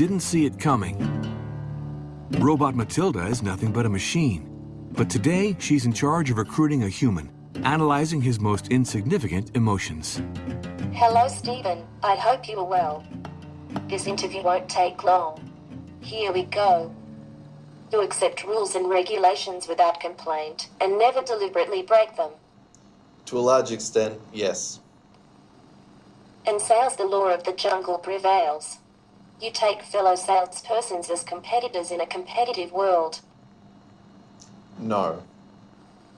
didn't see it coming. Robot Matilda is nothing but a machine. But today, she's in charge of recruiting a human, analyzing his most insignificant emotions. Hello, Stephen. I hope you are well. This interview won't take long. Here we go. You accept rules and regulations without complaint and never deliberately break them. To a large extent, yes. And sales the law of the jungle prevails. You take fellow salespersons as competitors in a competitive world. No.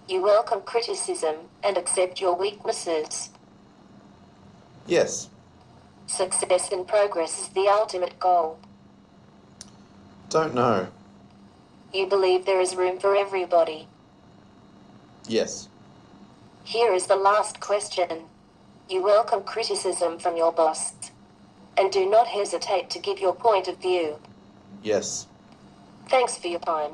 You welcome criticism and accept your weaknesses. Yes. Success and progress is the ultimate goal. Don't know. You believe there is room for everybody. Yes. Here is the last question. You welcome criticism from your boss. And do not hesitate to give your point of view. Yes. Thanks for your time.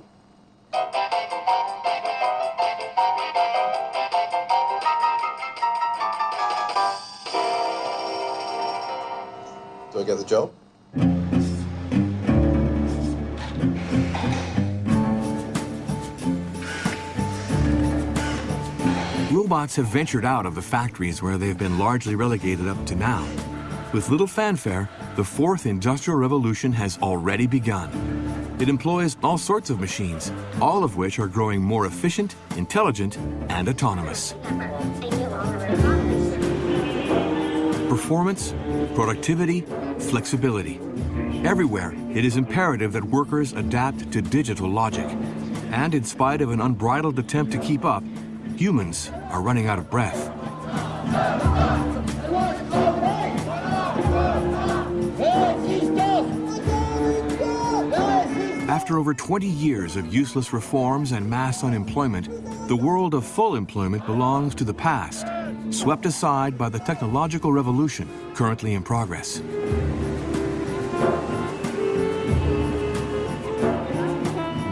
Do I get the job? Robots have ventured out of the factories where they've been largely relegated up to now. With little fanfare, the fourth industrial revolution has already begun. It employs all sorts of machines, all of which are growing more efficient, intelligent, and autonomous. Performance, productivity, flexibility. Everywhere, it is imperative that workers adapt to digital logic. And in spite of an unbridled attempt to keep up, humans are running out of breath. After over 20 years of useless reforms and mass unemployment, the world of full employment belongs to the past, swept aside by the technological revolution currently in progress.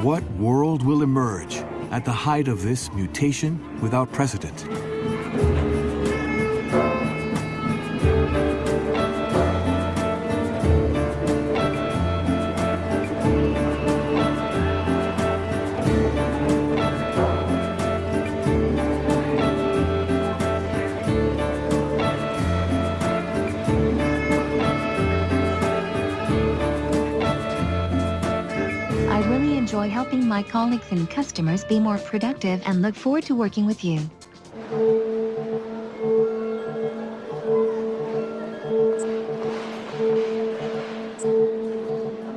What world will emerge at the height of this mutation without precedent? Enjoy helping my colleagues and customers be more productive and look forward to working with you.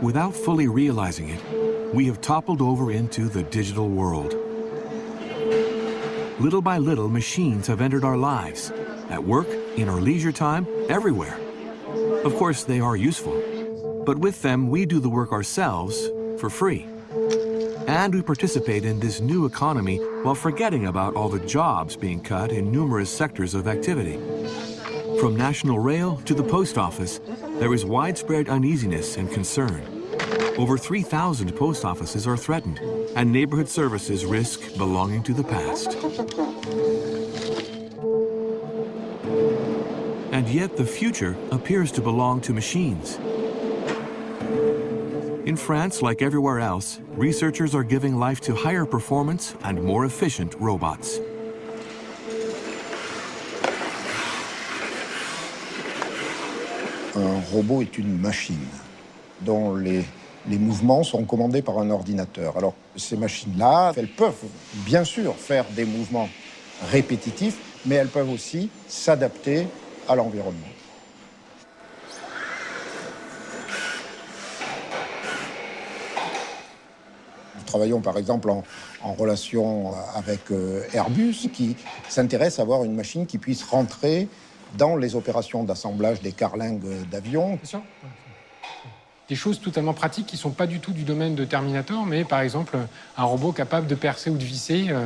Without fully realizing it, we have toppled over into the digital world. Little by little, machines have entered our lives, at work, in our leisure time, everywhere. Of course, they are useful, but with them, we do the work ourselves for free. And we participate in this new economy while forgetting about all the jobs being cut in numerous sectors of activity. From National Rail to the post office, there is widespread uneasiness and concern. Over 3,000 post offices are threatened, and neighborhood services risk belonging to the past. And yet the future appears to belong to machines. In France, like everywhere else, researchers are giving life to higher performance and more efficient robots. Un robot est une machine dont les, les mouvements sont commandés par un ordinateur. Alors, ces machines-là, elles peuvent bien sûr faire des mouvements répétitifs, mais elles peuvent aussi s'adapter à l'environnement. Travaillons par exemple en, relation avec euh, Airbus qui s'intéresse à avoir une machine qui puisse rentrer dans les opérations d'assemblage des carlingues d'avions. Des choses totalement pratiques qui ne sont pas du tout du domaine de Terminator, mais par exemple un robot capable de percer ou de visser euh,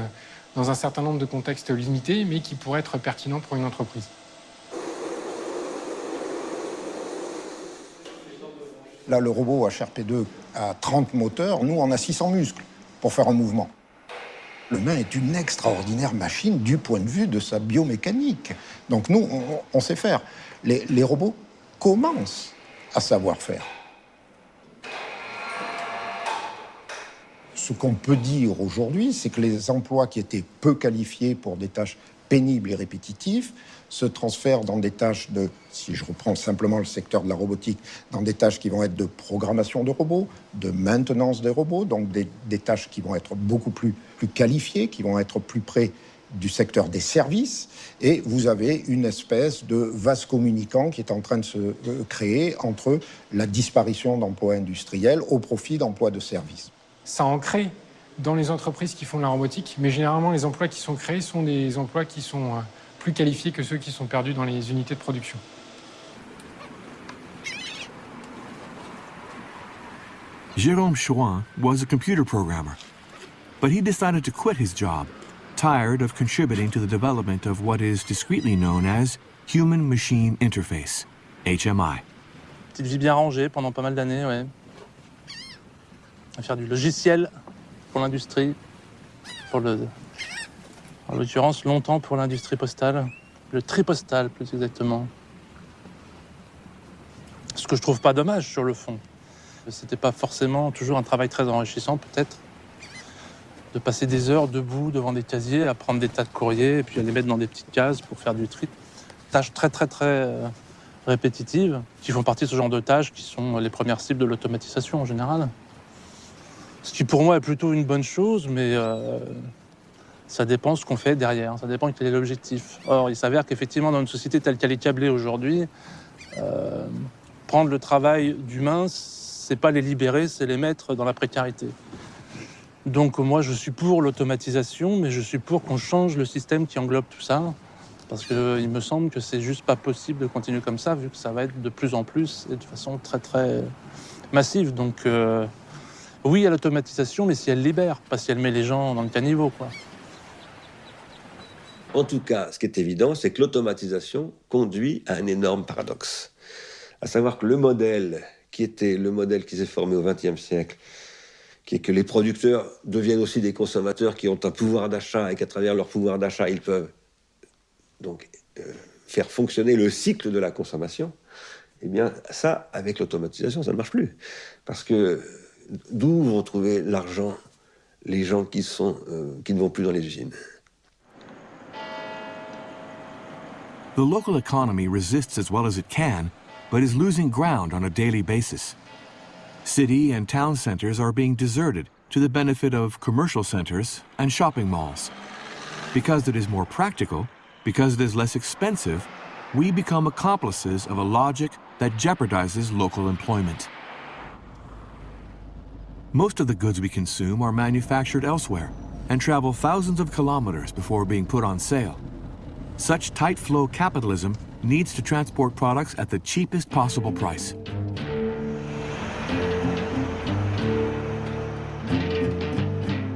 dans un certain nombre de contextes limités, mais qui pourrait être pertinent pour une entreprise. Là, le robot HRP2 a 30 moteurs, nous, on a 600 muscles pour faire un mouvement. L'humain est une extraordinaire machine du point de vue de sa biomécanique. Donc nous, on, sait faire. Les robots commencent à savoir faire. Ce qu'on peut dire aujourd'hui, c'est que les emplois qui étaient peu qualifiés pour des tâches pénibles et répétitives se transfèrent dans des tâches de, si je reprends simplement le secteur de la robotique, dans des tâches qui vont être de programmation de robots, de maintenance des robots, donc des, tâches qui vont être beaucoup plus, plus qualifiées, qui vont être plus près du secteur des services, et vous avez une espèce de vase communicant qui est en train de se euh, créer entre la disparition d'emplois industriels au profit d'emplois de services. Ça en crée dans les entreprises qui font de la robotique, mais généralement les emplois qui sont créés sont des emplois qui sont euh, plus qualifiés que ceux qui sont perdus dans les unités de production. Jérôme Chouin was a computer programmer, but he decided to quit his job tired of contributing to the development of what is discreetly known as Human Machine Interface, HMI. Petite vie bien rangée pendant pas mal d'années, ouais. À faire du logiciel pour l'industrie, pour le. En l'occurrence, longtemps pour l'industrie postale, le tripostal plus exactement. Ce que je trouve pas dommage sur le fond. C'était pas forcément toujours un travail très enrichissant, peut-être de passer des heures debout devant des casiers, à prendre des tas de courriers et puis à les mettre dans des petites cases pour faire du tri. Tâches très très très euh, répétitives qui font partie de ce genre de tâches qui sont les premières cibles de l'automatisation en général. Ce qui pour moi est plutôt une bonne chose, mais euh, ça dépend ce qu'on fait derrière, ça dépend quel est l'objectif. Or, il s'avère qu'effectivement, dans une société telle qu'elle est câblée aujourd'hui, euh, prendre le travail d'humain, c'est pas les libérer, c'est les mettre dans la précarité. Donc moi, je suis pour l'automatisation, mais je suis pour qu'on change le système qui englobe tout ça. Parce qu'il me semble que c'est juste pas possible de continuer comme ça, vu que ça va être de plus en plus et de façon très très massive. Donc euh, oui à l'automatisation, mais si elle libère, pas si elle met les gens dans le caniveau. Quoi. En tout cas, ce qui est évident, c'est que l'automatisation conduit à un énorme paradoxe. À savoir que le modèle qui était le modèle qui s'est formé au XXe siècle, qui est que les producteurs deviennent aussi des consommateurs qui ont un pouvoir d'achat et qu'à travers leur pouvoir d'achat, ils peuvent donc euh, faire fonctionner le cycle de la consommation, eh bien ça, avec l'automatisation, ça ne marche plus. Parce que d'où vont trouver l'argent les gens qui, euh, qui ne vont plus dans les usines? The local economy resists as well as it can, but is losing ground on a daily basis. City and town centers are being deserted to the benefit of commercial centers and shopping malls. Because it is more practical, because it is less expensive, we become accomplices of a logic that jeopardizes local employment. Most of the goods we consume are manufactured elsewhere and travel thousands of kilometers before being put on sale. Such tight flow capitalism needs to transport products at the cheapest possible price.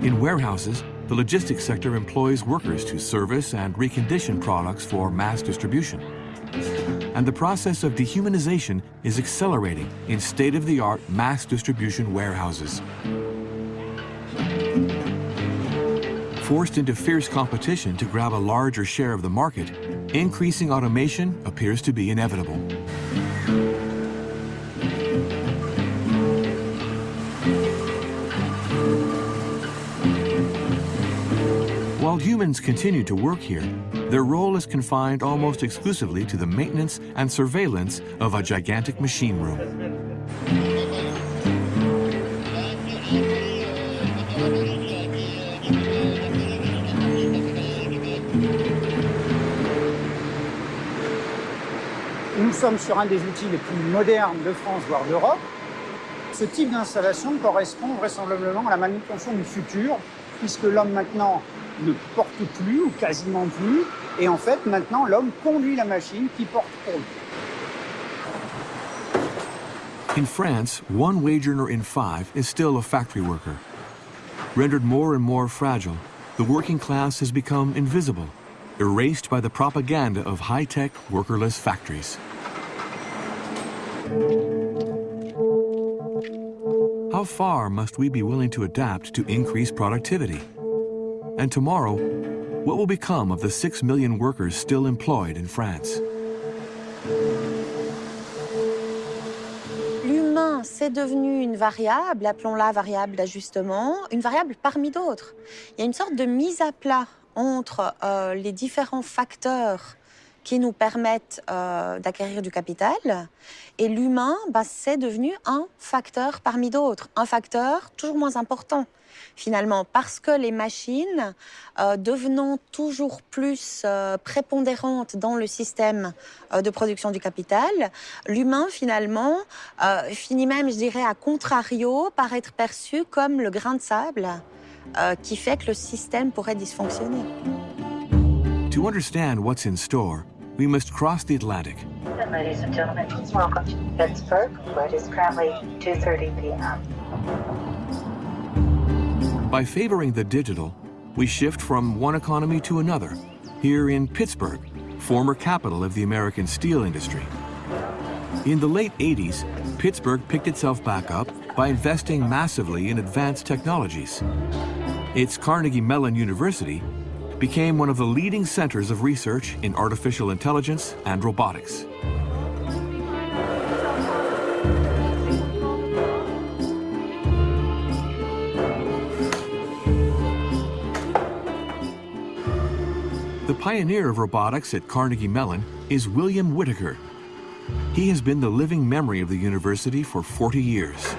In warehouses, the logistics sector employs workers to service and recondition products for mass distribution. And the process of dehumanization is accelerating in state-of-the-art mass distribution warehouses. Forced into fierce competition to grab a larger share of the market, increasing automation appears to be inevitable. While humans continue to work here, their role is confined almost exclusively to the maintenance and surveillance of a gigantic machine room. Sommes sur un des outils les plus modernes de France, voire d'Europe. Ce type d'installation correspond vraisemblablement à la manutention du futur, puisque l'homme maintenant ne porte plus ou quasiment plus, et en fait maintenant l'homme conduit la machine qui porte pour lui. In France, one wage earner in five is still a factory worker. Rendered more and more fragile, the working class has become invisible, erased by the propaganda of high-tech, workerless factories. How far must we be willing to adapt to increase productivity? And tomorrow, what will become of the six million workers still employed in France? c'est devenu une variable, appelons-la variable d'ajustement, une variable parmi d'autres. Il y a une sorte de mise à plat entre euh, les différents facteurs qui nous permettent euh, d'acquérir du capital. Et l'humain, bah, c'est devenu un facteur parmi d'autres, un facteur toujours moins important finalement, parce que les machines, euh, devenant toujours plus euh, prépondérantes dans le système de production du capital, l'humain, finalement, finit même, je dirais, à contrario, par être perçu comme le grain de sable qui fait que le système pourrait dysfonctionner. To understand what's in store, we must cross the Atlantic. Ladies and gentlemen, welcome to Pittsburgh. Where it is currently 2.30 p.m. By favoring the digital, we shift from one economy to another, here in Pittsburgh, former capital of the American steel industry. In the late 80s, Pittsburgh picked itself back up by investing massively in advanced technologies. Its Carnegie Mellon University became one of the leading centers of research in artificial intelligence and robotics. The pioneer of robotics at Carnegie Mellon is William Whittaker. He has been the living memory of the university for 40 years.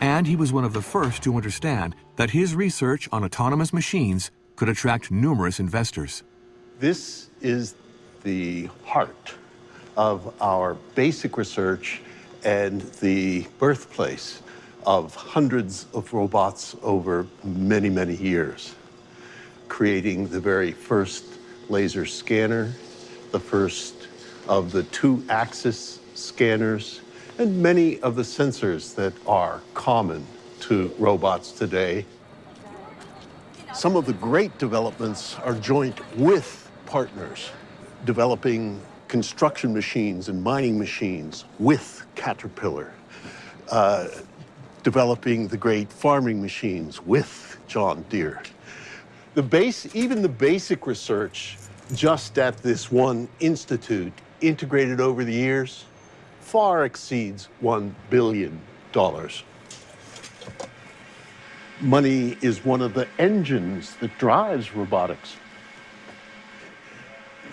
And he was one of the first to understand that his research on autonomous machines could attract numerous investors. This is the heart of our basic research and the birthplace of hundreds of robots over many, many years, creating the very first laser scanner, the first of the two axis scanners, and many of the sensors that are common to robots today. Some of the great developments are joint with partners, developing construction machines and mining machines with Caterpillar, uh, developing the great farming machines with John Deere. The base, even the basic research just at this one institute, integrated over the years, far exceeds $1 billion. Money is one of the engines that drives robotics.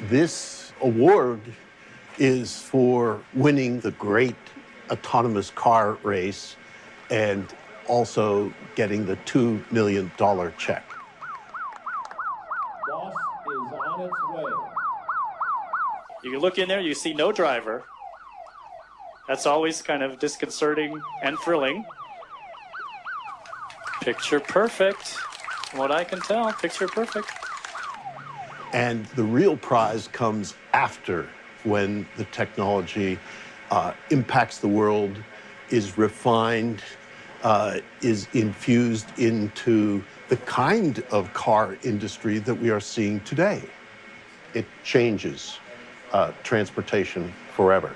This award is for winning the great autonomous car race and also getting the $2 million check. Boss is on its way. You can look in there, you see no driver. That's always kind of disconcerting and thrilling. Picture perfect. From what I can tell, picture perfect. And the real prize comes after when the technology uh, impacts the world, is refined, uh, is infused into the kind of car industry that we are seeing today. It changes uh, transportation forever.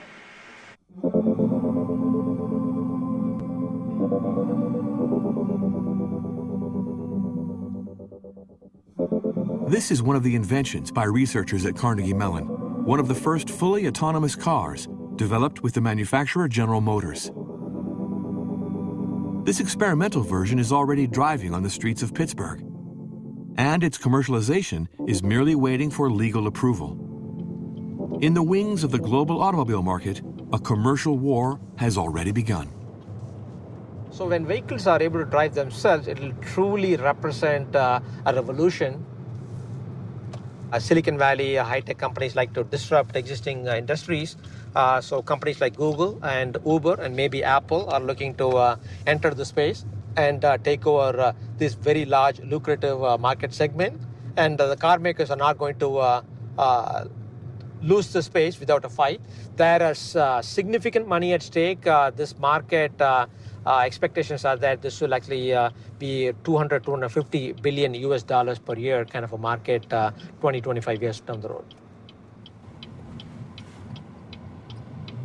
This is one of the inventions by researchers at Carnegie Mellon, one of the first fully autonomous cars developed with the manufacturer General Motors. This experimental version is already driving on the streets of Pittsburgh, and its commercialization is merely waiting for legal approval. In the wings of the global automobile market, a commercial war has already begun. So when vehicles are able to drive themselves, it will truly represent uh, a revolution. Uh, Silicon Valley, uh, high-tech companies like to disrupt existing uh, industries. So companies like Google and Uber and maybe Apple are looking to enter the space and take over this very large, lucrative market segment. And the car makers are not going to lose the space without a fight. There is uh, significant money at stake. Uh, this market uh, expectations are that this will actually uh, be 200, 250 billion US dollars per year kind of a market uh, 20, 25 years down the road.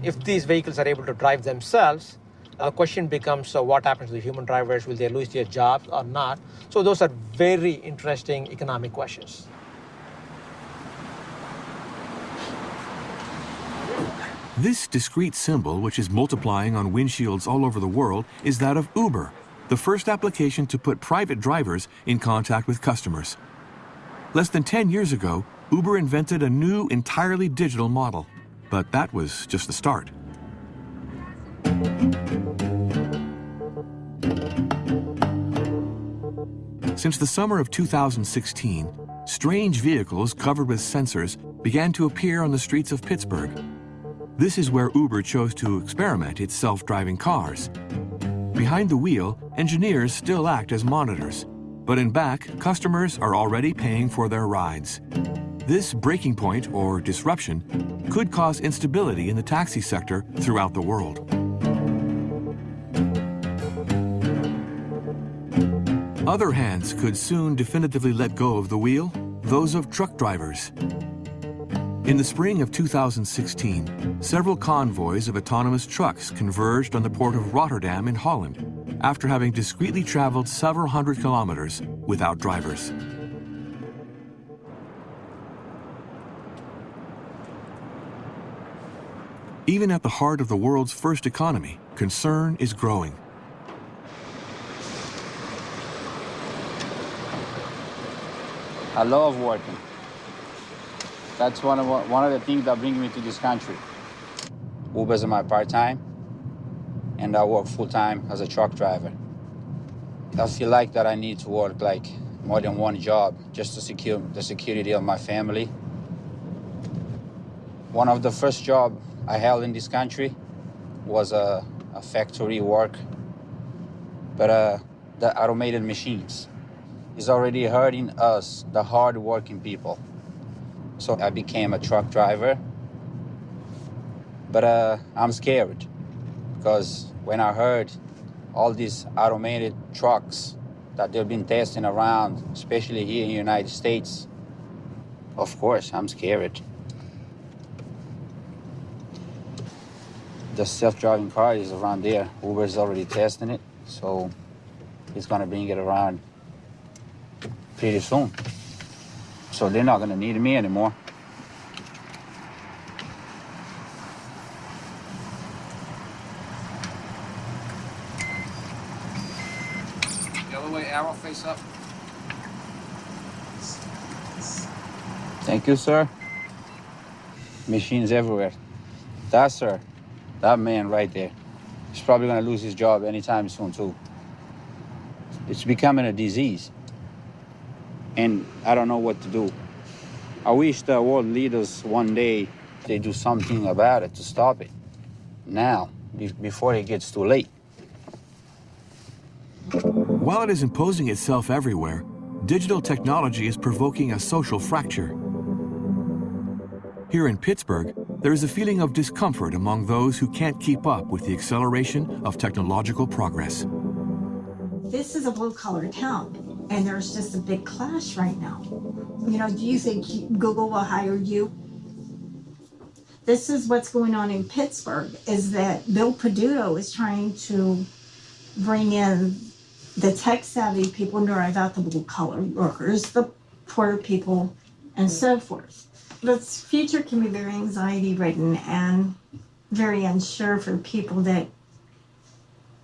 If these vehicles are able to drive themselves, the question becomes uh, what happens to the human drivers? Will they lose their jobs or not? So those are very interesting economic questions. This discrete symbol, which is multiplying on windshields all over the world, is that of Uber, the first application to put private drivers in contact with customers. Less than 10 years ago, Uber invented a new, entirely digital model. But that was just the start. Since the summer of 2016, strange vehicles covered with sensors began to appear on the streets of Pittsburgh. This is where Uber chose to experiment its self-driving cars. Behind the wheel, engineers still act as monitors, but in back, customers are already paying for their rides. This breaking point, or disruption, could cause instability in the taxi sector throughout the world. Other hands could soon definitively let go of the wheel, those of truck drivers. In the spring of 2016, several convoys of autonomous trucks converged on the port of Rotterdam in Holland after having discreetly traveled several hundred kilometers without drivers. Even at the heart of the world's first economy, concern is growing. I love working. That's one of one of the things that bring me to this country. Uber's my part-time, and I work full-time as a truck driver. I feel like that I need to work like more than one job just to secure the security of my family. One of the first job I held in this country was a, a factory work, but uh, the automated machines is already hurting us, the hard-working people. So I became a truck driver. But uh, I'm scared because when I heard all these automated trucks that they've been testing around, especially here in the United States, of course, I'm scared. The self-driving car is around there. Uber is already testing it, so it's gonna bring it around pretty soon. So they're not going to need me anymore. The other way, arrow face up. Thank you, sir. Machines everywhere. That, sir, that man right there, he's probably going to lose his job anytime soon, too. It's becoming a disease and I don't know what to do. I wish the world leaders one day they do something about it to stop it now before it gets too late. While it is imposing itself everywhere, digital technology is provoking a social fracture. Here in Pittsburgh, there is a feeling of discomfort among those who can't keep up with the acceleration of technological progress. This is a blue-collar town and there's just a big clash right now. You know, do you think Google will hire you? This is what's going on in Pittsburgh, is that Bill Peduto is trying to bring in the tech-savvy people, drive out the blue-collar workers, the poor people, and so forth. This future can be very anxiety-ridden and very unsure for people that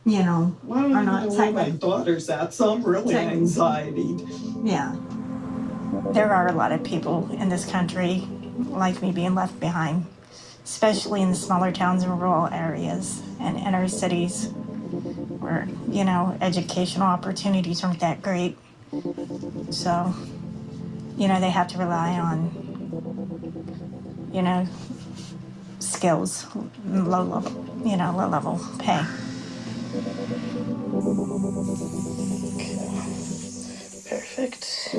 you know, Well, are not my daughter's at, so I'm really Tech- anxiety. Yeah. There are a lot of people in this country like me being left behind, especially in the smaller towns and rural areas and inner cities where, you know, educational opportunities aren't that great. So, you know, they have to rely on, you know, skills, low level, you know, low level pay. Perfect.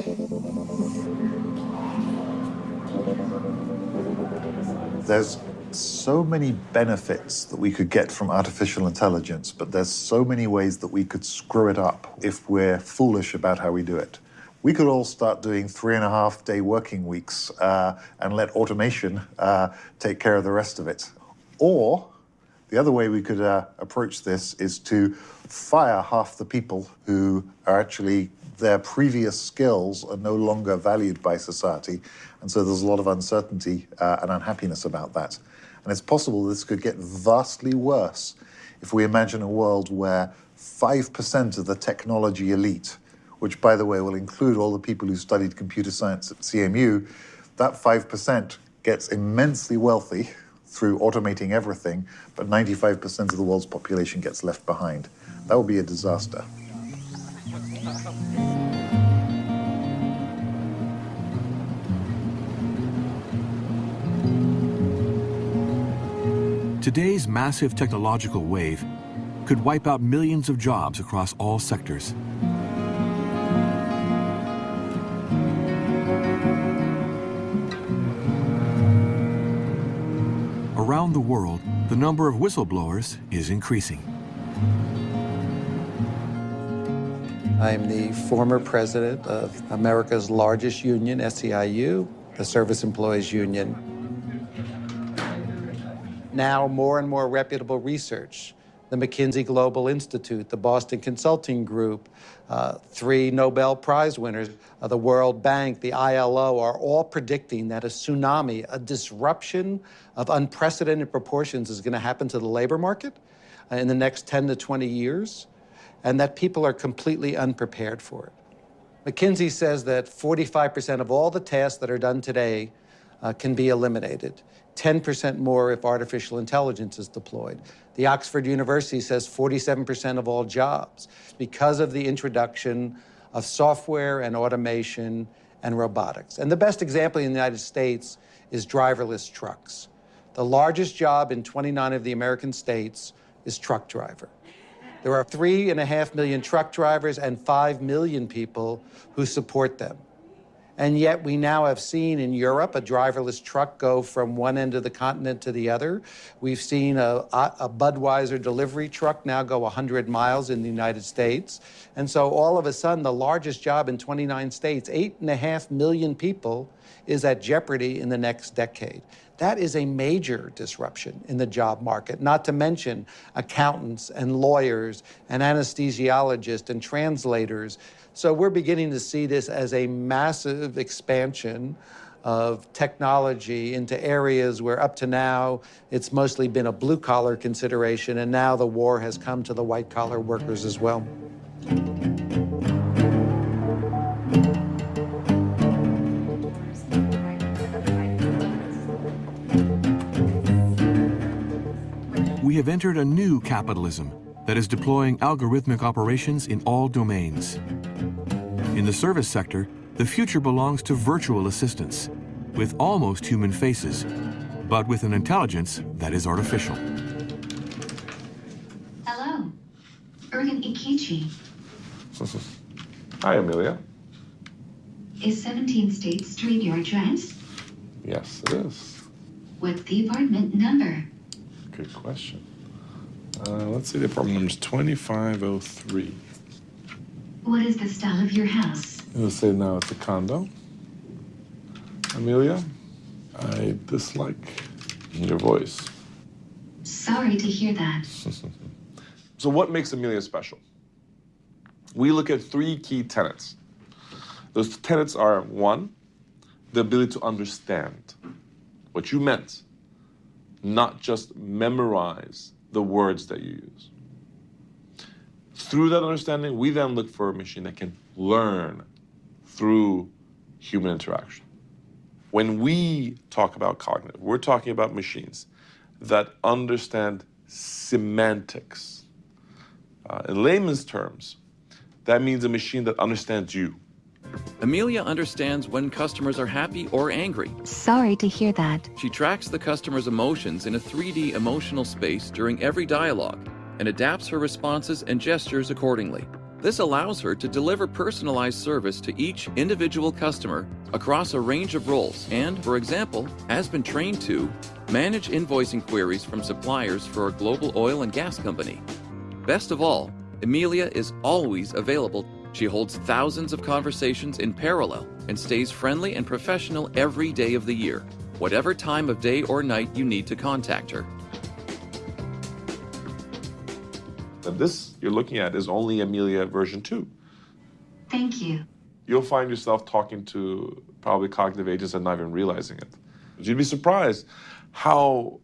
There's so many benefits that we could get from artificial intelligence, but there's so many ways that we could screw it up if we're foolish about how we do it. We could all start doing three and a half day working weeks uh, and let automation uh, take care of the rest of it. Or the other way we could uh, approach this is to fire half the people who are actually their previous skills are no longer valued by society. And so there's a lot of uncertainty uh, and unhappiness about that. And it's possible this could get vastly worse if we imagine a world where 5% of the technology elite, which, by the way, will include all the people who studied computer science at CMU, that 5% gets immensely wealthy through automating everything, but 95% of the world's population gets left behind. That would be a disaster. Today's massive technological wave could wipe out millions of jobs across all sectors. Around the world, the number of whistleblowers is increasing. I'm the former president of America's largest union, SEIU, the Service Employees Union. Now, more and more reputable research the McKinsey Global Institute, the Boston Consulting Group, uh, three Nobel Prize winners, uh, the World Bank, the ILO are all predicting that a tsunami, a disruption of unprecedented proportions is going to happen to the labor market uh, in the next 10 to 20 years, and that people are completely unprepared for it. McKinsey says that 45% of all the tasks that are done today uh, can be eliminated. 10% more if artificial intelligence is deployed. The Oxford University says 47% of all jobs because of the introduction of software and automation and robotics. And the best example in the United States is driverless trucks. The largest job in 29 of the American states is truck driver. There are three and a half million truck drivers and five million people who support them. And yet we now have seen in Europe a driverless truck go from one end of the continent to the other. We've seen a, a, Budweiser delivery truck now go 100 miles in the United States. And so all of a sudden, the largest job in 29 states, eight and a half million people, is at jeopardy in the next decade. That is a major disruption in the job market, not to mention accountants and lawyers and anesthesiologists and translators so we're beginning to see this as a massive expansion of technology into areas where up to now it's mostly been a blue collar consideration, and now the war has come to the white collar workers as well. We have entered a new capitalism that is deploying algorithmic operations in all domains. In the service sector, the future belongs to virtual assistants, with almost human faces, but with an intelligence that is artificial. Hello, Ergen Ikichi. Hi, Amelia. Is 17 State Street your address? Yes, it is. What's the apartment number? Good question. Uh, let's see, the apartment number is 2503. What is the style of your house? It'll say now it's a condo. Amelia, I dislike your voice. Sorry to hear that. so, what makes Amelia special? We look at three key tenets. Those tenets are one, the ability to understand what you meant, not just memorize the words that you use. Through that understanding, we then look for a machine that can learn through human interaction. When we talk about cognitive, we're talking about machines that understand semantics. Uh, in layman's terms, that means a machine that understands you. Amelia understands when customers are happy or angry. Sorry to hear that. She tracks the customer's emotions in a 3D emotional space during every dialogue and adapts her responses and gestures accordingly. This allows her to deliver personalized service to each individual customer across a range of roles and, for example, has been trained to manage invoicing queries from suppliers for a global oil and gas company. Best of all, Amelia is always available. She holds thousands of conversations in parallel and stays friendly and professional every day of the year, whatever time of day or night you need to contact her. And this you're looking at is only Amelia version 2. Thank you. You'll find yourself talking to probably cognitive agents and not even realizing it. You'd be surprised how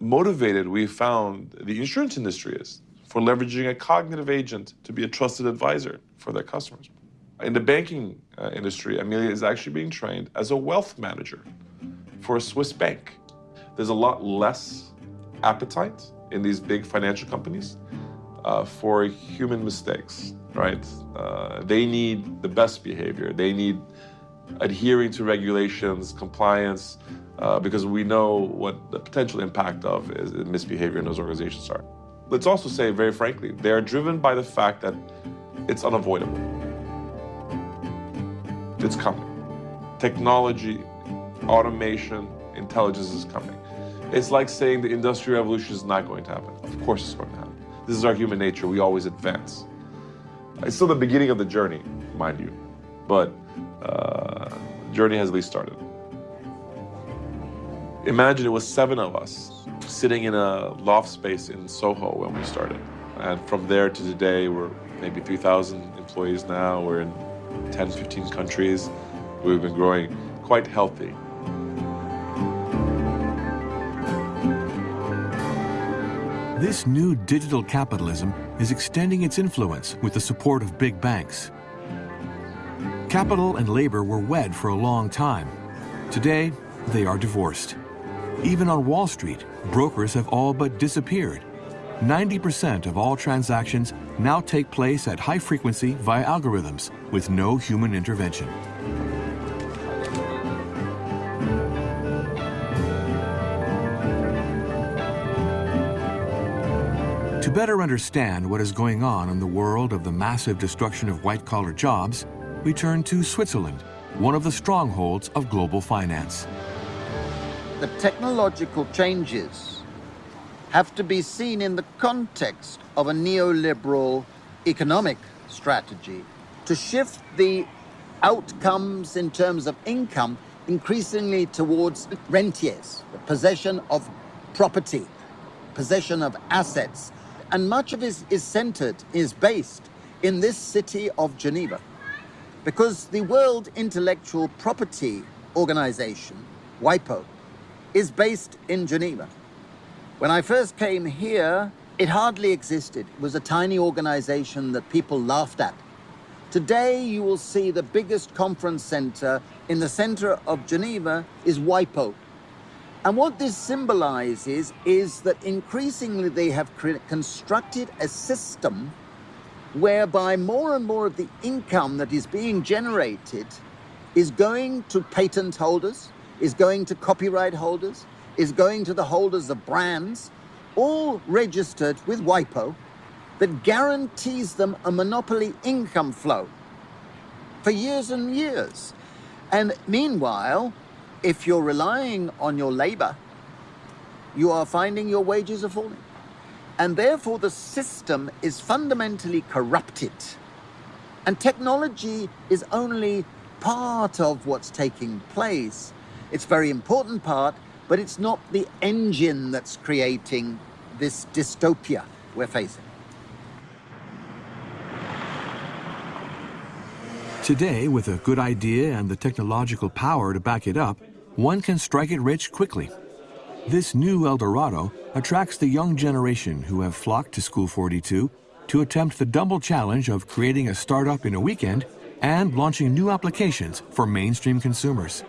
motivated we found the insurance industry is for leveraging a cognitive agent to be a trusted advisor for their customers. In the banking uh, industry, Amelia is actually being trained as a wealth manager for a Swiss bank. There's a lot less appetite in these big financial companies uh, for human mistakes, right? Uh, they need the best behavior. They need adhering to regulations, compliance, uh, because we know what the potential impact of is, misbehavior in those organizations are. Let's also say, very frankly, they are driven by the fact that it's unavoidable. It's coming. Technology, automation, intelligence is coming. It's like saying the industrial revolution is not going to happen. Of course it's going to happen. This is our human nature. We always advance. It's still the beginning of the journey, mind you, but uh, the journey has at least started. Imagine it was seven of us sitting in a loft space in Soho when we started. And from there to today, we're maybe 3,000 employees now. We're in 10, 15 countries. We've been growing quite healthy. This new digital capitalism is extending its influence with the support of big banks. Capital and labor were wed for a long time. Today, they are divorced. Even on Wall Street, brokers have all but disappeared. 90% of all transactions now take place at high frequency via algorithms with no human intervention. Better understand what is going on in the world of the massive destruction of white-collar jobs, we turn to Switzerland, one of the strongholds of global finance. The technological changes have to be seen in the context of a neoliberal economic strategy to shift the outcomes in terms of income increasingly towards rentiers, the possession of property, possession of assets, and much of it is centered, is based in this city of Geneva. Because the World Intellectual Property Organization, WIPO, is based in Geneva. When I first came here, it hardly existed. It was a tiny organization that people laughed at. Today, you will see the biggest conference center in the center of Geneva is WIPO, and what this symbolizes is that increasingly they have constructed a system whereby more and more of the income that is being generated is going to patent holders, is going to copyright holders, is going to the holders of brands, all registered with WIPO, that guarantees them a monopoly income flow for years and years. And meanwhile, if you're relying on your labor, you are finding your wages are falling. And therefore, the system is fundamentally corrupted. And technology is only part of what's taking place. It's very important part, but it's not the engine that's creating this dystopia we're facing. Today, with a good idea and the technological power to back it up, one can strike it rich quickly. This new El Dorado attracts the young generation who have flocked to School 42 to attempt the double challenge of creating a startup in a weekend and launching new applications for mainstream consumers.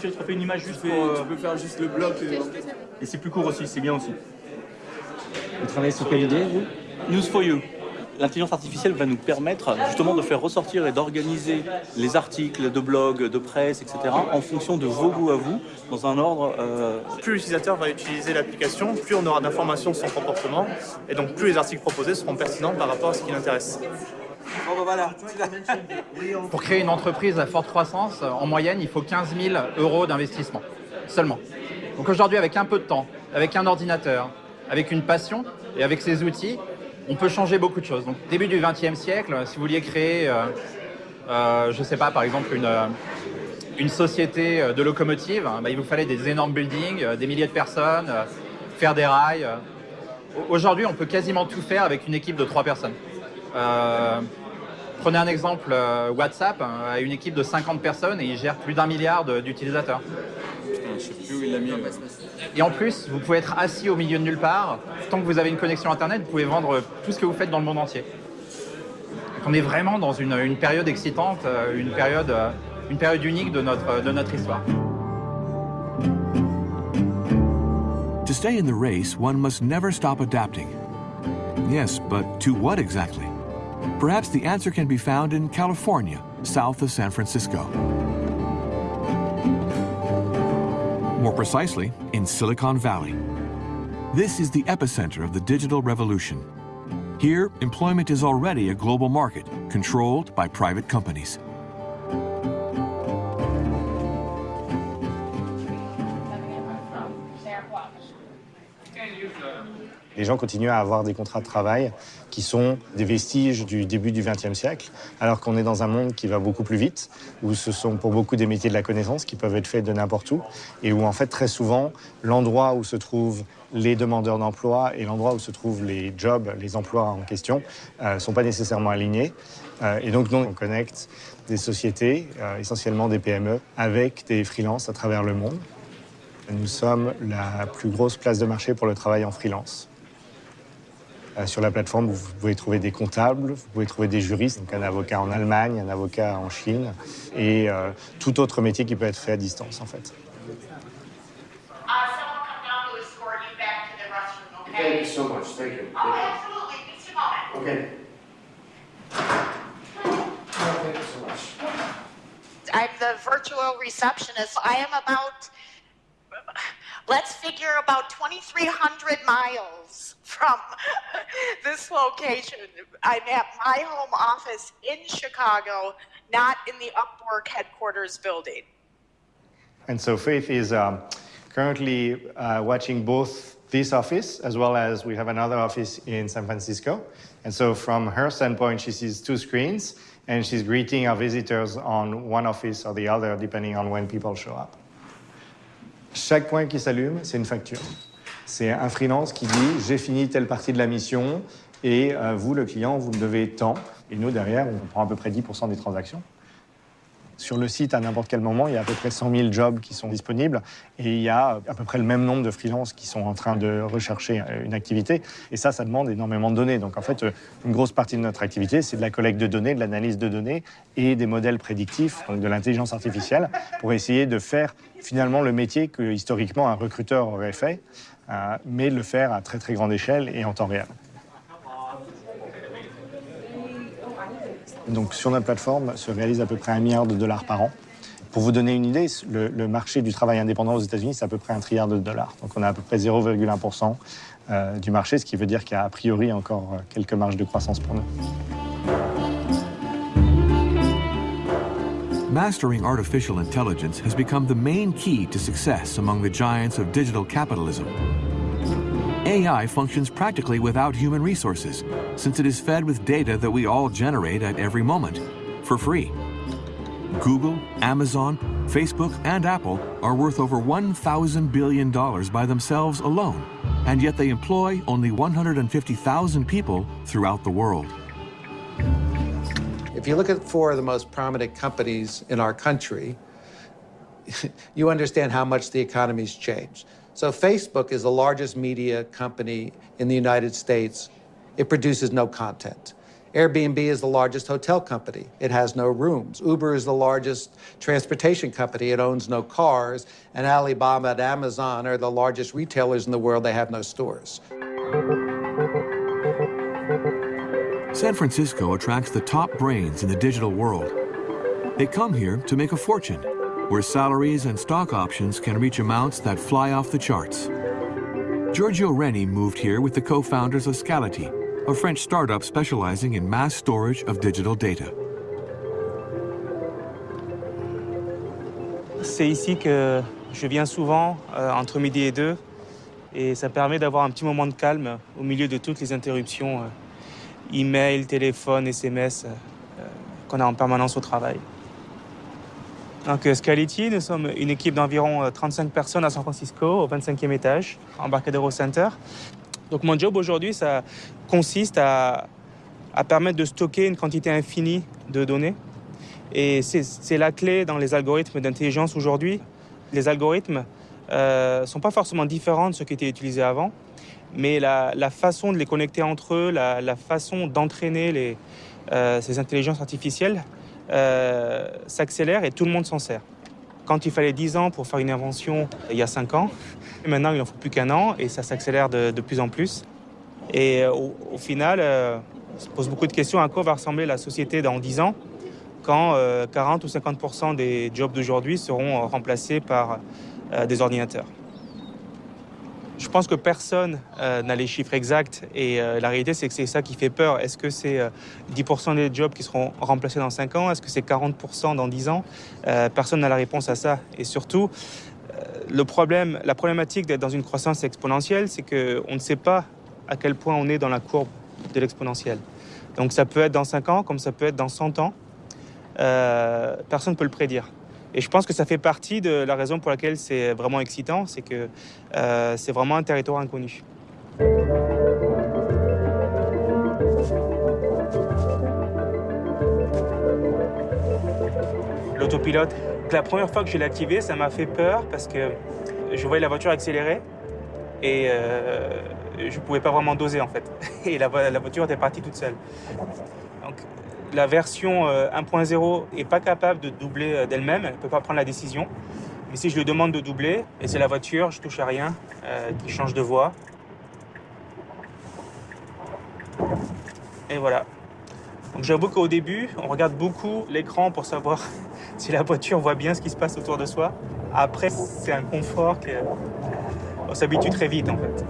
Tu fais une image juste pour... Tu peux faire juste le bloc et c'est plus court aussi, c'est bien aussi. Vous travaillez sur quelle idée, vous News for You. L'intelligence artificielle va nous permettre justement de faire ressortir et d'organiser les articles de blog, de presse, etc. en fonction de vos goûts à vous, dans un ordre... Euh... Plus l'utilisateur va utiliser l'application, plus on aura d'informations sur son comportement, et donc plus les articles proposés seront pertinents par rapport à ce qui l'intéresse. Pour créer une entreprise à forte croissance, en moyenne, il faut 15 000 euros d'investissement, seulement. Donc aujourd'hui, avec un peu de temps, avec un ordinateur, avec une passion et avec ces outils, on peut changer beaucoup de choses. Donc, début du XXe siècle, si vous vouliez créer, euh, euh, je ne sais pas, par exemple, une, euh, société de locomotives, bah, il vous fallait des énormes buildings, des milliers de personnes, faire des rails. Aujourd'hui, on peut quasiment tout faire avec une équipe de trois personnes. Prenez un exemple, WhatsApp euh, a une équipe de 50 personnes et il gère plus d'un milliard d'utilisateurs. Je sais plus où il l'a mis. Et en plus, vous pouvez être assis au milieu de nulle part. Tant que vous avez une connexion Internet, vous pouvez vendre tout ce que vous faites dans le monde entier. Donc on est vraiment dans une, une période excitante, euh, une période, euh, une période unique de notre, de notre histoire. To stay in the race, one must never stop adapting. Yes, but to what exactly? Perhaps the answer can be found in California, south of San Francisco. More precisely, in Silicon Valley. This is the epicenter of the digital revolution. Here, employment is already a global market, controlled by private companies. Les gens continuent à avoir des contrats de travail qui sont des vestiges du début du XXe siècle, alors qu'on est dans un monde qui va beaucoup plus vite, où ce sont pour beaucoup des métiers de la connaissance qui peuvent être faits de n'importe où, et où en fait très souvent l'endroit où se trouvent les demandeurs d'emploi et l'endroit où se trouvent les jobs, les emplois en question, ne sont pas nécessairement alignés. Euh, et donc nous, on connecte des sociétés, euh, essentiellement des PME, avec des freelances à travers le monde. Nous sommes la plus grosse place de marché pour le travail en freelance. Euh, sur la plateforme, vous pouvez trouver des comptables, vous pouvez trouver des juristes, donc un avocat en Allemagne, un avocat en Chine, et euh, tout autre métier qui peut être fait à distance, en fait. Thank you so much. Thank you. Oh, absolutely. Just a moment. Okay. Thank you so much. I'm the virtual receptionist. I am about, let's figure about 2,300 miles from this location. I'm at my home office in Chicago, not in the Upwork headquarters building. And so Faith is um, currently uh, watching both this office as well as we have another office in San Francisco. And so from her standpoint, she sees two screens and she's greeting our visitors on one office or the other, depending on when people show up. Chaque point qui s'allume, c'est une facture. C'est un freelance qui dit j'ai fini telle partie de la mission et euh, vous, le client, vous me devez tant. Et nous, derrière, on prend à peu près 10% des transactions. Sur le site, à n'importe quel moment, il y a à peu près 100 000 jobs qui sont disponibles et il y a à peu près le même nombre de freelances qui sont en train de rechercher euh, une activité. Et ça, ça demande énormément de données. Donc en fait, euh, une grosse partie de notre activité, c'est de la collecte de données, de l'analyse de données et des modèles prédictifs, donc de l'intelligence artificielle, pour essayer de faire finalement le métier que historiquement un recruteur aurait fait, euh, mais le faire à très très grande échelle et en temps réel. Donc sur notre plateforme se réalise à peu près un milliard de dollars par an. Pour vous donner une idée, le, marché du travail indépendant aux États-Unis, c'est à peu près un trilliard de dollars. Donc on a à peu près 0,1% euh, du marché, ce qui veut dire qu'il y a a priori encore euh, quelques marges de croissance pour nous. Mastering artificial intelligence has become the main key to success among the giants of digital capitalism. AI functions practically without human resources, since it is fed with data that we all generate at every moment, for free. Google, Amazon, Facebook, and Apple are worth over $1,000 billion by themselves alone, and yet they employ only 150,000 people throughout the world. If you look at four of the most prominent companies in our country, you understand how much the economy's changed. So Facebook is the largest media company in the United States. It produces no content. Airbnb is the largest hotel company. It has no rooms. Uber is the largest transportation company. It owns no cars. And Alibaba and Amazon are the largest retailers in the world. They have no stores. San Francisco attracts the top brains in the digital world. They come here to make a fortune, where salaries and stock options can reach amounts that fly off the charts. Giorgio Regni moved here with the co-founders of Scality, a French startup specializing in mass storage of digital data. C'est ici que je viens souvent, euh, entre midi et deux, et ça permet d'avoir un petit moment de calme au milieu de toutes les interruptions, euh, email, téléphone, SMS, euh, euh, qu'on a en permanence au travail. Donc, euh, Scality, nous sommes une équipe d'environ euh, 35 personnes à San Francisco, au 25e étage, Embarcadero Center. Donc, mon job aujourd'hui, ça consiste à permettre de stocker une quantité infinie de données. Et c'est la clé dans les algorithmes d'intelligence aujourd'hui. Les algorithmes ne euh, sont pas forcément différents de ceux qui étaient utilisés avant, mais la, façon de les connecter entre eux, la, façon d'entraîner euh, ces intelligences artificielles euh, s'accélère et tout le monde s'en sert. Quand il fallait 10 ans pour faire une invention il y a 5 ans, maintenant il n'en faut plus qu'un an et ça s'accélère de, plus en plus. Et au, au final, on se pose beaucoup de questions à quoi va ressembler la société dans 10 ans quand 40 ou 50% des jobs d'aujourd'hui seront remplacés par euh, des ordinateurs? Je pense que personne euh, n'a les chiffres exacts et euh, la réalité c'est que c'est ça qui fait peur. Est-ce que c'est 10% des jobs qui seront remplacés dans 5 ans? Est-ce que c'est 40% dans 10 ans? Personne n'a la réponse à ça. Et surtout, le problème, la problématique d'être dans une croissance exponentielle, c'est qu'on ne sait pas à quel point on est dans la courbe de l'exponentielle. Donc ça peut être dans 5 ans comme ça peut être dans 100 ans. personne ne peut le prédire. Et je pense que ça fait partie de la raison pour laquelle c'est vraiment excitant, c'est que euh, c'est vraiment un territoire inconnu. L'autopilote, la première fois que je l'ai activé, ça m'a fait peur parce que je voyais la voiture accélérer et euh, je ne pouvais pas vraiment doser en fait. Et la, la voiture était partie toute seule. La version 1.0 n'est pas capable de doubler euh, d'elle-même, elle ne peut pas prendre la décision. Mais si je lui demande de doubler, et c'est la voiture, je touche à rien, euh, qui change de voie. Et voilà. Donc j'avoue qu'au début, on regarde beaucoup l'écran pour savoir si la voiture voit bien ce qui se passe autour de soi. Après, c'est un confort qu'on s'habitue très vite en fait.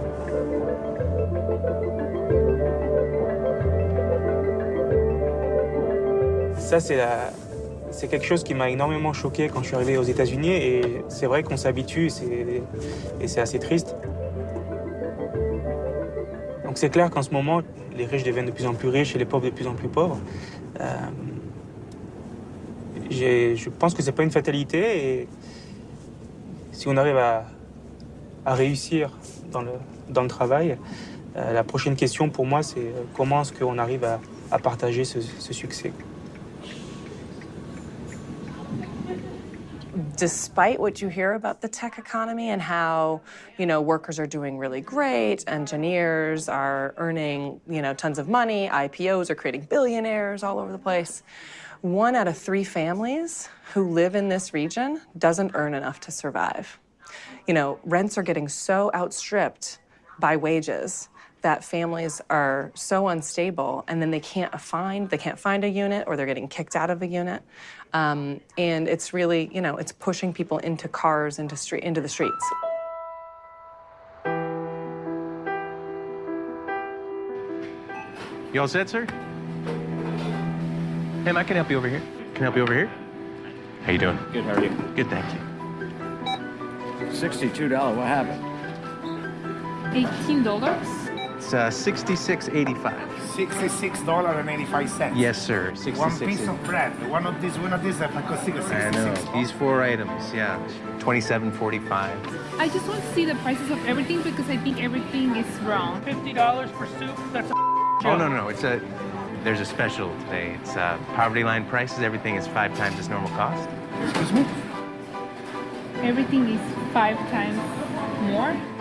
Ça, c'est quelque chose qui m'a énormément choqué quand je suis arrivé aux États-Unis et c'est vrai qu'on s'habitue et c'est assez triste. Donc c'est clair qu'en ce moment, les riches deviennent de plus en plus riches et les pauvres de plus en plus pauvres. Euh, je pense que c'est pas une fatalité et si on arrive à, réussir dans le, travail, euh, la prochaine question pour moi, c'est comment est-ce qu'on arrive à, partager ce succès? Despite what you hear about the tech economy and how, you know, workers are doing really great, engineers are earning, you know, tons of money, IPOs are creating billionaires all over the place, one out of three families who live in this region doesn't earn enough to survive. You know, rents are getting so outstripped by wages that families are so unstable and then they can't find they can't find a unit or they're getting kicked out of a unit um, and it's really you know it's pushing people into cars into street into the streets. You all set sir? Hey i can help you over here. Can I help you over here? How you doing? Good how are you? Good thank you. $62 what happened? $18 it's uh, $66.85. $66.85. Yes, sir. 66 One piece of bread. One of these, one of these, that cost 66 I know. These four items, yeah. 27.45. I just want to see the prices of everything because I think everything is wrong. $50 for soup? That's a Oh, no, no, it's a... There's a special today. It's uh, poverty line prices. Everything is five times its normal cost. Excuse me? Everything is five times more?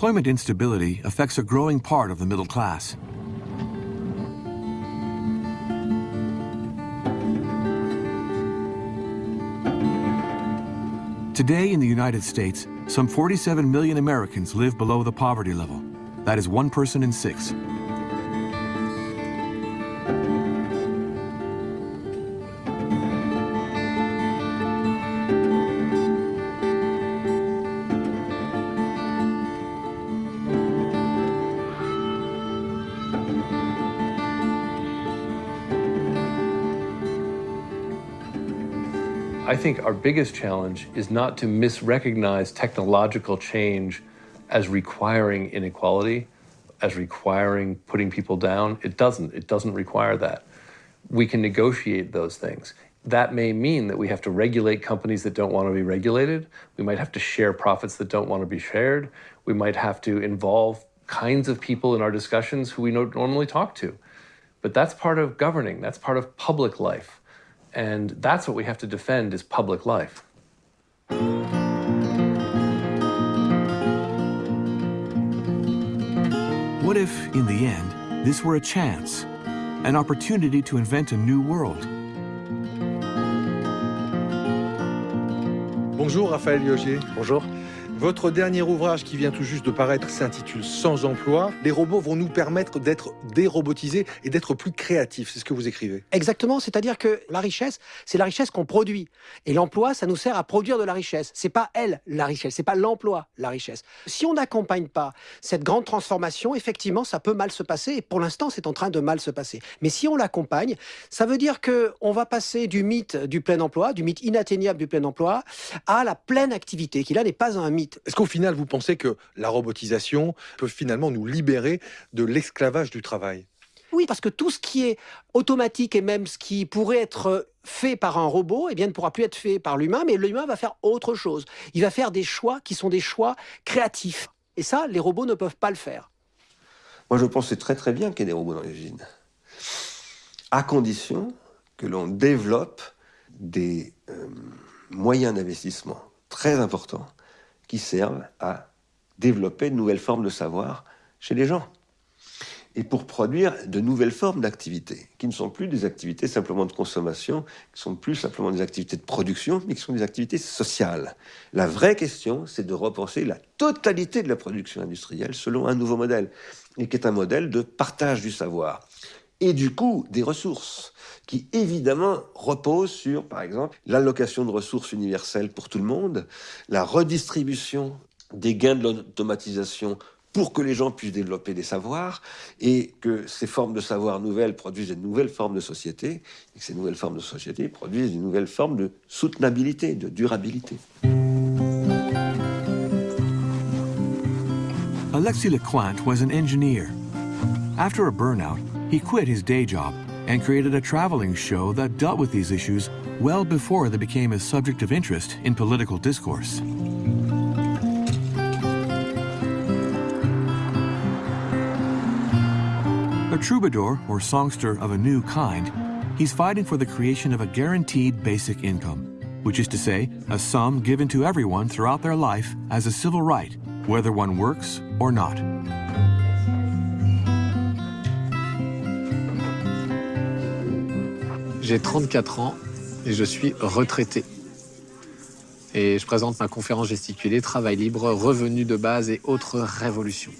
Employment instability affects a growing part of the middle class. Today in the United States, some 47 million Americans live below the poverty level. That is one person in six. I think our biggest challenge is not to misrecognize technological change as requiring inequality, as requiring putting people down. It doesn't. It doesn't require that. We can negotiate those things. That may mean that we have to regulate companies that don't want to be regulated. We might have to share profits that don't want to be shared. We might have to involve kinds of people in our discussions who we don't normally talk to. But that's part of governing. That's part of public life. And that's what we have to defend is public life. What if, in the end, this were a chance, an opportunity to invent a new world? Bonjour Raphaël Liogier. Bonjour. Votre dernier ouvrage qui vient tout juste de paraître s'intitule Sans emploi. Les robots vont nous permettre d'être dérobotisés et d'être plus créatifs. C'est ce que vous écrivez. Exactement, c'est-à-dire que la richesse, c'est la richesse qu'on produit. Et l'emploi, ça nous sert à produire de la richesse. C'est pas elle, la richesse, c'est pas l'emploi, la richesse. Si on n'accompagne pas cette grande transformation, effectivement, ça peut mal se passer. Et pour l'instant, c'est en train de mal se passer. Mais si on l'accompagne, ça veut dire que on va passer du mythe du plein emploi, du mythe inatteignable du plein emploi, à la pleine activité, qui là n'est pas un mythe. Est-ce qu'au final, vous pensez que la robotisation peut finalement nous libérer de l'esclavage du travail? Oui, parce que tout ce qui est automatique et même ce qui pourrait être fait par un robot, eh bien, ne pourra plus être fait par l'humain, mais l'humain va faire autre chose. Il va faire des choix qui sont des choix créatifs. Et ça, les robots ne peuvent pas le faire. Moi, je pense que c'est très très bien qu'il y ait des robots dans les usines. À condition que l'on développe des euh, moyens d'investissement très importants qui servent à développer de nouvelles formes de savoir chez les gens. Et pour produire de nouvelles formes d'activités, qui ne sont plus des activités simplement de consommation, qui sont plus simplement des activités de production, mais qui sont des activités sociales. La vraie question, c'est de repenser la totalité de la production industrielle selon un nouveau modèle, et qui est un modèle de partage du savoir. Et du coup, des ressources qui évidemment repose sur, par exemple, l'allocation de ressources universelles pour tout le monde, la redistribution des gains de l'automatisation pour que les gens puissent développer des savoirs et que ces formes de savoir nouvelles produisent de nouvelles formes de société et que ces nouvelles formes de société produisent une nouvelle forme de soutenabilité, de durabilité. Alexis Lecointe was an engineer. After a burnout, he quit his day job and created a traveling show that dealt with these issues well before they became a subject of interest in political discourse. A troubadour or songster of a new kind, he's fighting for the creation of a guaranteed basic income, which is to say, a sum given to everyone throughout their life as a civil right, whether one works or not. J'ai 34 ans et je suis retraité. Et je présente ma conférence gesticulée Travail libre, revenus de base et autres révolutions.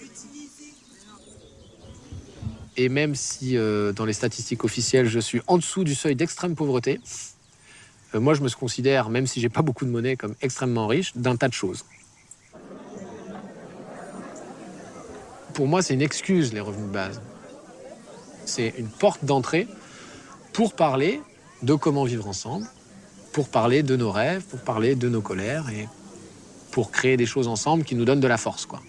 Et même si euh, dans les statistiques officielles je suis en dessous du seuil d'extrême pauvreté, euh, moi je me considère, même si j'ai pas beaucoup de monnaie, comme extrêmement riche d'un tas de choses. Pour moi, c'est une excuse les revenus de base. C'est une porte d'entrée pour parler de comment vivre ensemble, pour parler de nos rêves, pour parler de nos colères et pour créer des choses ensemble qui nous donnent de la force. Quoi.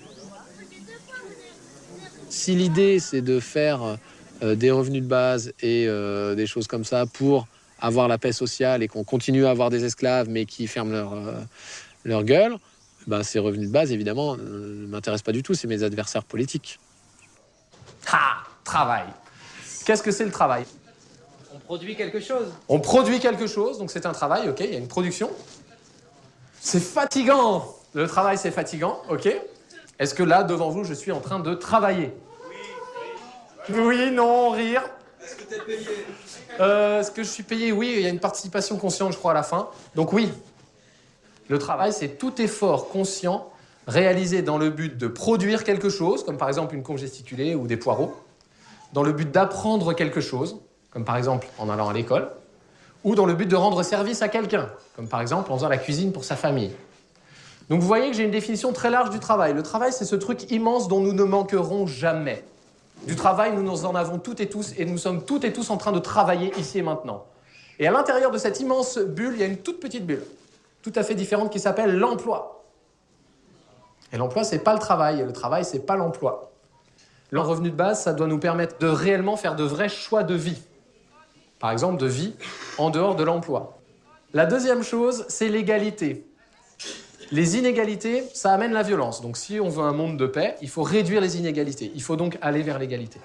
Si l'idée c'est de faire euh, des revenus de base et euh, des choses comme ça pour avoir la paix sociale et qu'on continue à avoir des esclaves mais qui ferment leur, euh, leur gueule, ben, ces revenus de base évidemment ne m'intéressent pas du tout, c'est mes adversaires politiques. Ha Travail Qu'est-ce que c'est le travail? Produit quelque chose. On produit quelque chose, donc c'est un travail, ok, il y a une production. C'est fatigant Le travail, c'est fatigant, ok Est-ce que là, devant vous, je suis en train de travailler? Oui, oui, non, rire. Est-ce que tu es payé? Euh, Est-ce que je suis payé? Oui, il y a une participation consciente, je crois, à la fin. Donc oui. Le travail, c'est tout effort conscient réalisé dans le but de produire quelque chose, comme par exemple une congesticulée ou des poireaux, dans le but d'apprendre quelque chose, comme par exemple en allant à l'école, ou dans le but de rendre service à quelqu'un, comme par exemple en faisant la cuisine pour sa famille. Donc vous voyez que j'ai une définition très large du travail. Le travail, c'est ce truc immense dont nous ne manquerons jamais. Du travail, nous en avons toutes et tous, et nous sommes toutes et tous en train de travailler ici et maintenant. Et à l'intérieur de cette immense bulle, il y a une toute petite bulle, tout à fait différente, qui s'appelle l'emploi. Et l'emploi, c'est pas le travail, et le travail, c'est pas l'emploi. Le revenu de base, ça doit nous permettre de réellement faire de vrais choix de vie. Par exemple, de vie en dehors de l'emploi. La deuxième chose, c'est l'égalité. Les inégalités, ça amène la violence. Donc si on veut un monde de paix, il faut réduire les inégalités. Il faut donc aller vers l'égalité.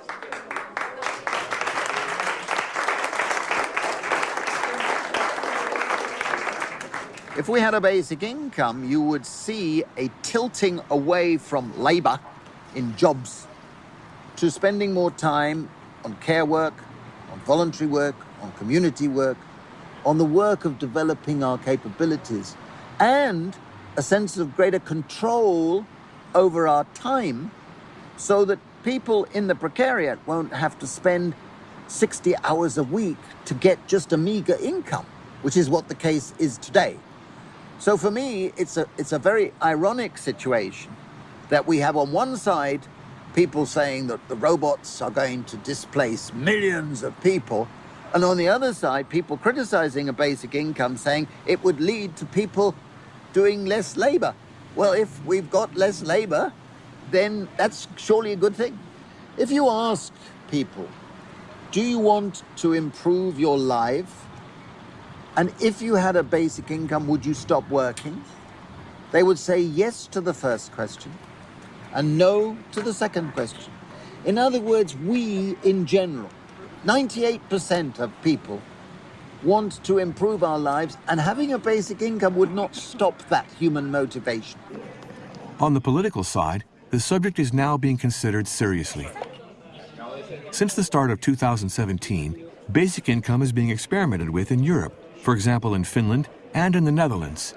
If we had a basic income, you would see a tilting away from labour in jobs to spending more time on care work, on voluntary work, on community work, on the work of developing our capabilities, and a sense of greater control over our time so that people in the precariat won't have to spend 60 hours a week to get just a meager income, which is what the case is today. So for me, it's a, it's a very ironic situation that we have on one side people saying that the robots are going to displace millions of people, and on the other side, people criticizing a basic income saying it would lead to people doing less labor. Well, if we've got less labor, then that's surely a good thing. If you ask people, do you want to improve your life? And if you had a basic income, would you stop working? They would say yes to the first question and no to the second question. In other words, we in general, 98% of people want to improve our lives, and having a basic income would not stop that human motivation. On the political side, the subject is now being considered seriously. Since the start of 2017, basic income is being experimented with in Europe, for example in Finland and in the Netherlands.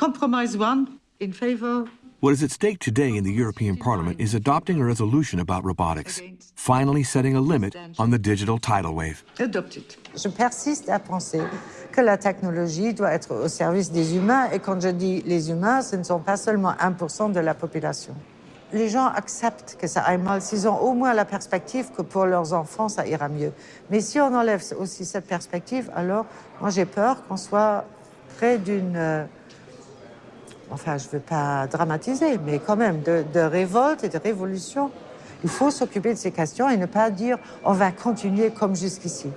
Compromise one in favor. What is at stake today in the European Parliament is adopting a resolution about robotics, finally setting a limit on the digital tidal wave. Adopted. Je persiste à penser que la technologie doit être au service des humains et quand je dis les humains, ce ne sont pas seulement 1% de la population. Les gens acceptent que ça aille mal s'ils ont au moins la perspective que pour leurs enfants, ça ira mieux. Mais si on enlève aussi cette perspective, alors moi j'ai peur qu'on soit près d'une... enfin, je ne veux pas dramatiser, mais quand même, de, de révolte et de révolution. Il faut s'occuper de ces questions et ne pas dire on va continuer comme jusqu'ici.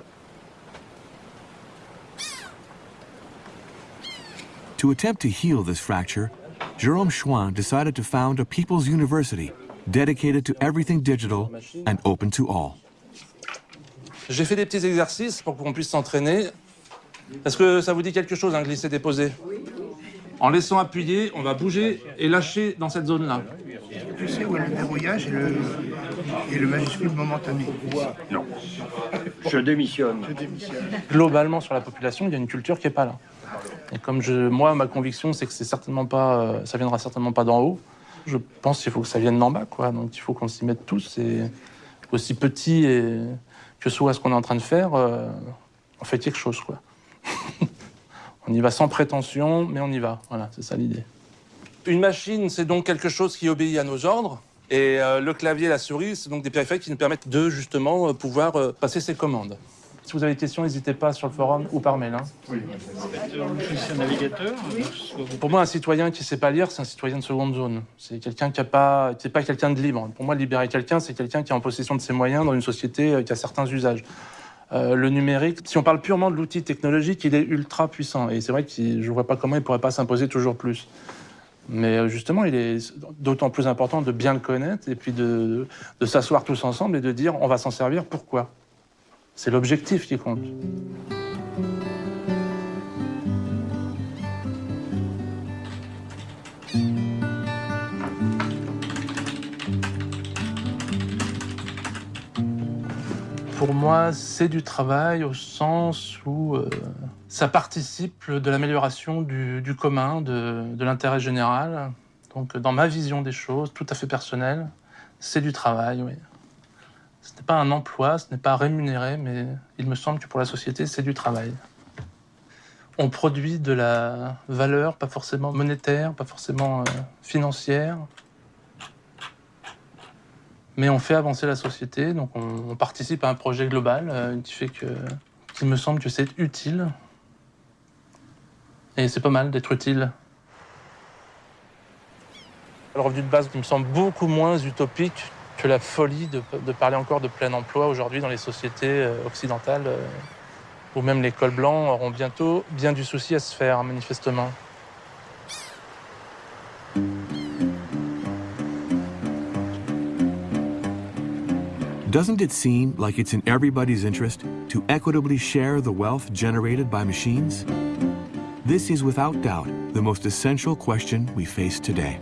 To attempt to heal this fracture, Jerome Chouin decided to found a People's University dedicated to everything digital and open to all. J'ai fait des petits exercices pour qu'on puisse s'entraîner. Est-ce que ça vous dit quelque chose, un glisser-déposer En laissant appuyer, on va bouger et lâcher dans cette zone-là. Tu sais où est le verrouillage et le, et le majuscule momentané Non. Je démissionne. Je démissionne. Globalement, sur la population, il y a une culture qui n'est pas là. Et comme je, moi, ma conviction, c'est que c'est certainement pas, euh, ça viendra certainement pas d'en haut. Je pense qu'il faut que ça vienne d'en bas, quoi. Donc il faut qu'on s'y mette tous. Et aussi petit et que soit ce qu'on est en train de faire, euh, on fait quelque chose, quoi. on y va sans prétention, mais on y va. Voilà, c'est ça l'idée. Une machine, c'est donc quelque chose qui obéit à nos ordres. Et euh, le clavier et la souris, c'est donc des périphériques qui nous permettent de justement euh, pouvoir euh, passer ces commandes. Si vous avez des questions, n'hésitez pas sur le forum ou par mail. hein. Oui. un navigateur Pour moi, un citoyen qui ne sait pas lire, c'est un citoyen de seconde zone. C'est quelqu'un qui n'est pas, qui est pas quelqu'un de libre. Pour moi, libérer quelqu'un, c'est quelqu'un qui est en possession de ses moyens dans une société qui a certains usages. Euh, le numérique, si on parle purement de l'outil technologique, il est ultra puissant. Et c'est vrai que je ne vois pas comment il ne pourrait pas s'imposer toujours plus. Mais euh, justement, il est d'autant plus important de bien le connaître et puis de, de s'asseoir tous ensemble et de dire on va s'en servir, pourquoi? C'est l'objectif qui compte. Pour moi, c'est du travail au sens où euh, ça participe de l'amélioration du, commun, de, l'intérêt général. Donc, dans ma vision des choses, tout à fait personnelle, c'est du travail. Ce n'est pas un emploi, ce n'est pas rémunéré, mais il me semble que pour la société, c'est du travail. On produit de la valeur, pas forcément monétaire, pas forcément euh, financière, Mais on fait avancer la société, donc on, participe à un projet global euh, qui fait que, me semble que c'est utile. Et c'est pas mal d'être utile. Le revenu de base me semble beaucoup moins utopique que la folie de, de parler encore de plein emploi aujourd'hui dans les sociétés euh, occidentales, euh, où même les cols blancs auront bientôt bien du souci à se faire, manifestement. Doesn't it seem like it's in everybody's interest to equitably share the wealth generated by machines? This is without doubt the most essential question we face today.